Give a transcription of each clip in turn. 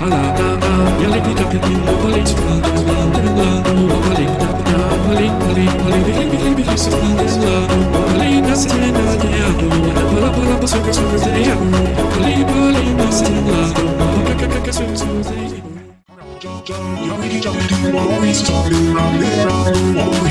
Hala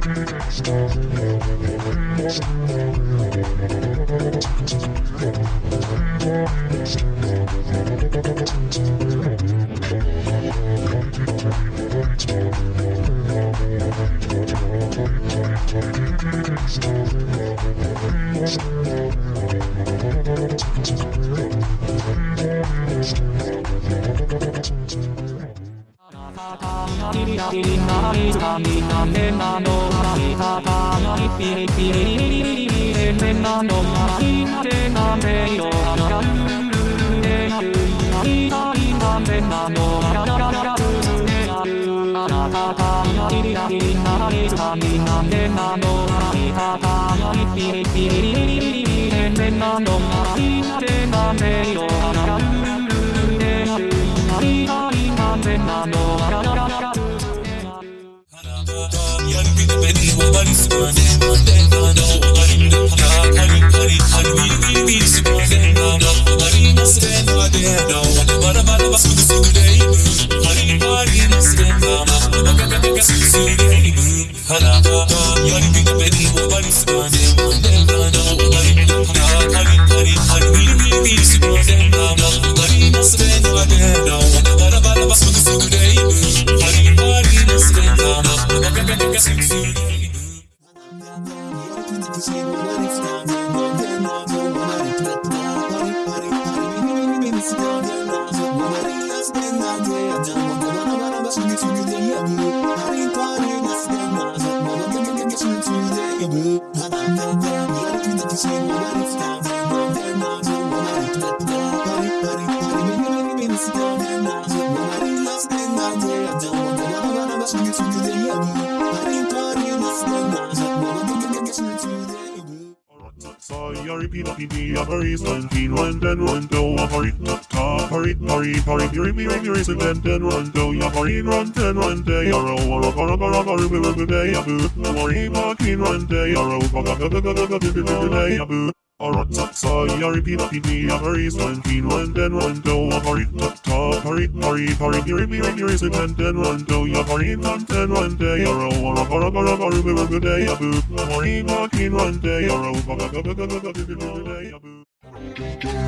Thank you. Repeat up the a hurry, stand keen, one then one go a hurry, ta hurry, hurry, hurry, hurry, me, hurry, race and then then one go ya hurry, run ten one day, a row, a row, a row, a row, a row, a row, day, a boo, worry, mark in one day, a row, a row, a row, a day, a boo. Alright, ta ta, ya repeat up the a hurry, stand keen, one then one go a hurry, ta ta, hurry, hurry, hurry, hurry, me, hurry, race and then then one go ya hurry, run ten one day, a row, a row, a row, a row, a row, a row, day, a boo, worry, mark in one day, a row, a row, a row, a row, day,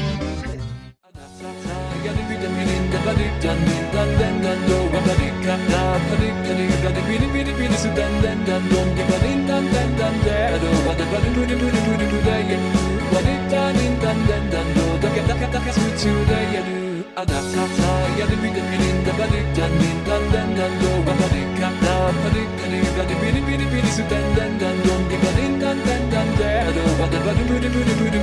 a boo. Bye.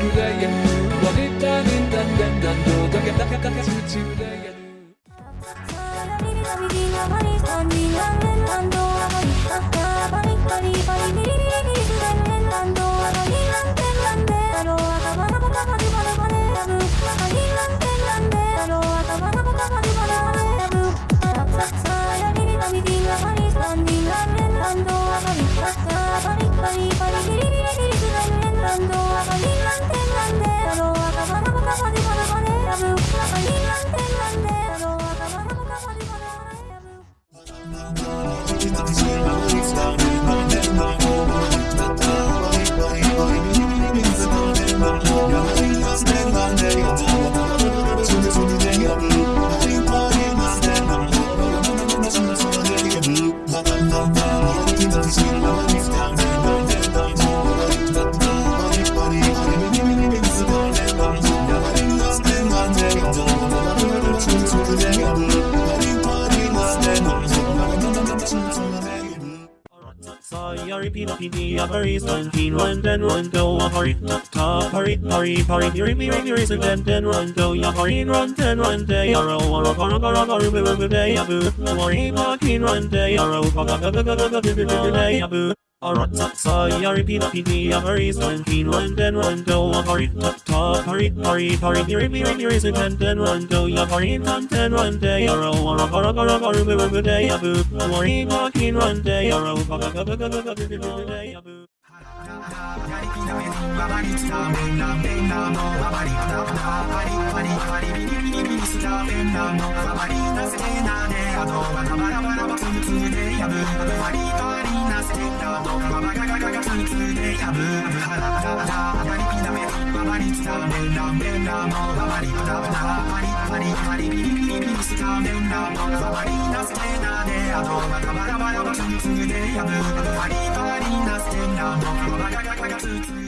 Repeat up the Avaris one keen one then one go a hurry ta hurry hurry hurry hurry me ring your and then then one go ya hurry run ten one day a row a row a row a row a row a day a boo worry ma keen one day a row a row a day a boo Alright, Arat sayari pina pini amari stoin pin lan den lan go amari ta ta pari pari pari piri piri piri sin den den lan go ya pari tan den lan de aro ara ara ara ara bu bu de abu amari ma kin lan de aro ba ba ba ba ba ba de abu 輝きな目に回りつためなめなのあまりだだパリパリパリビリビリビリすためなのあまりだせなであとバラバラバラバツムツムでやぶあまりだなせてたどんばばがががつでやぶはあたりりつもりたぱりりりりりり